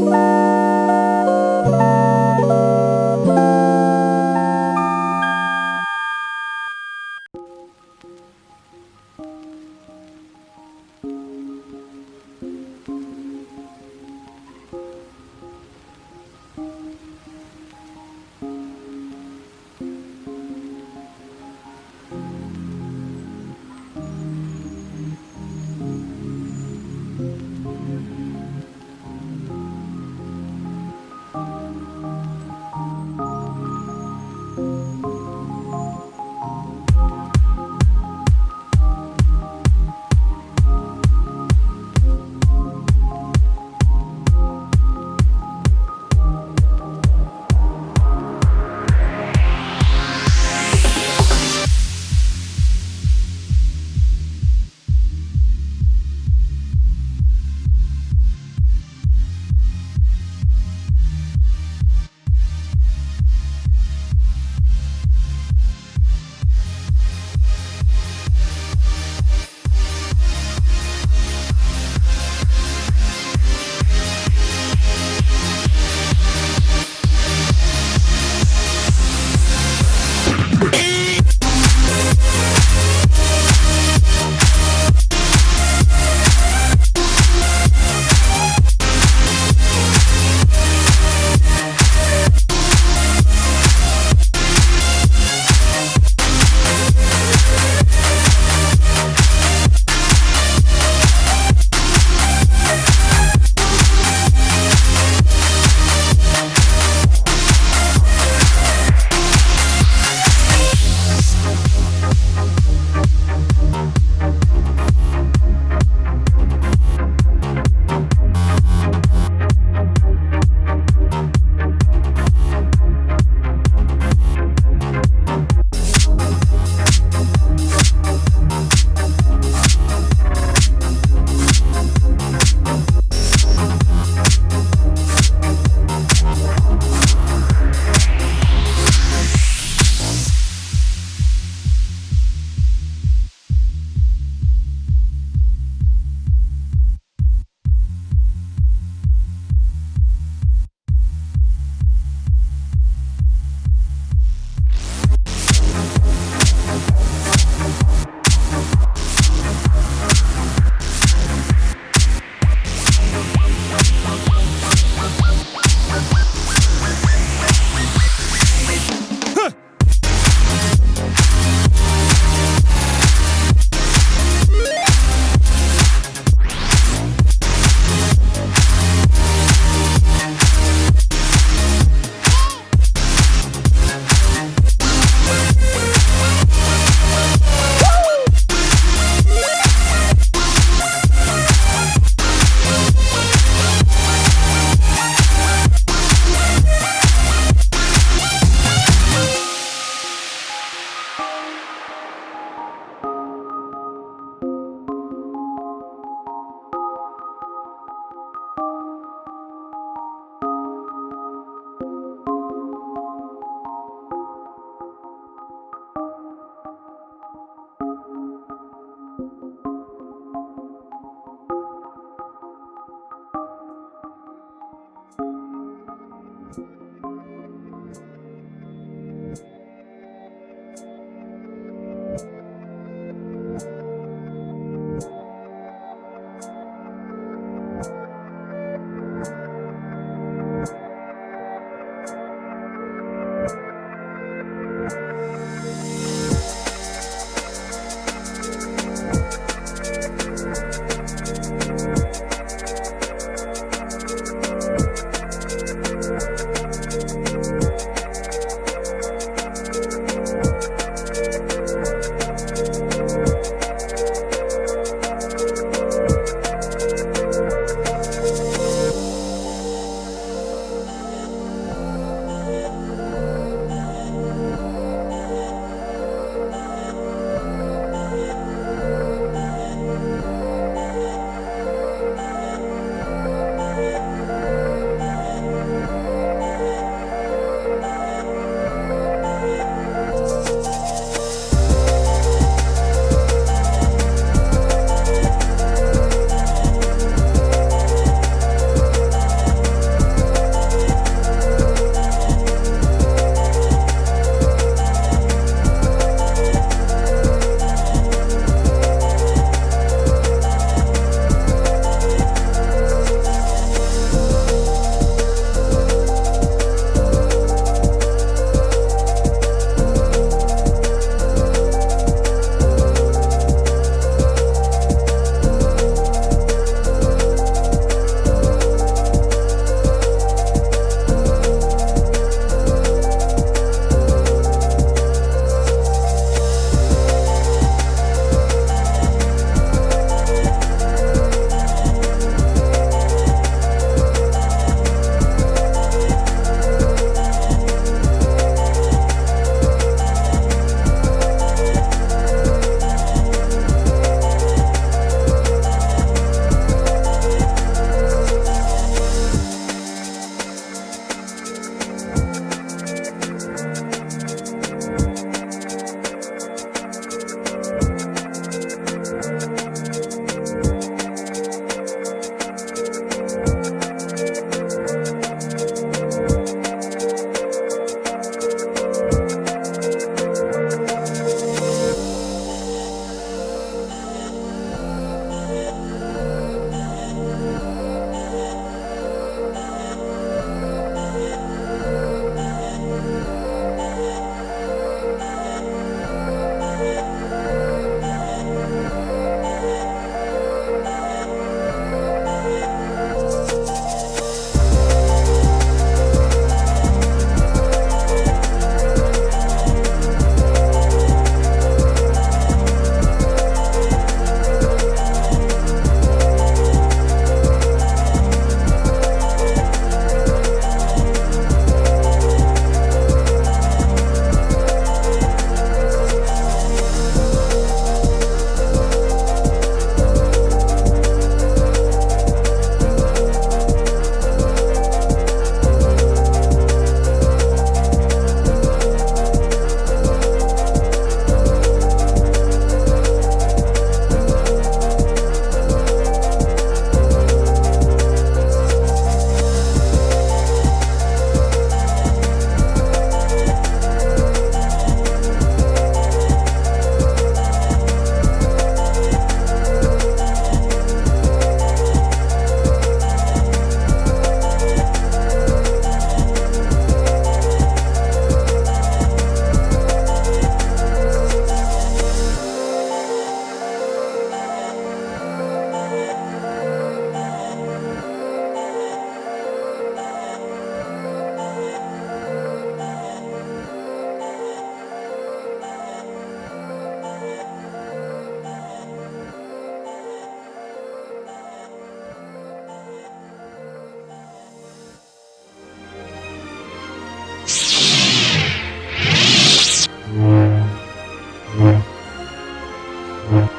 Bye. thank you Thank you.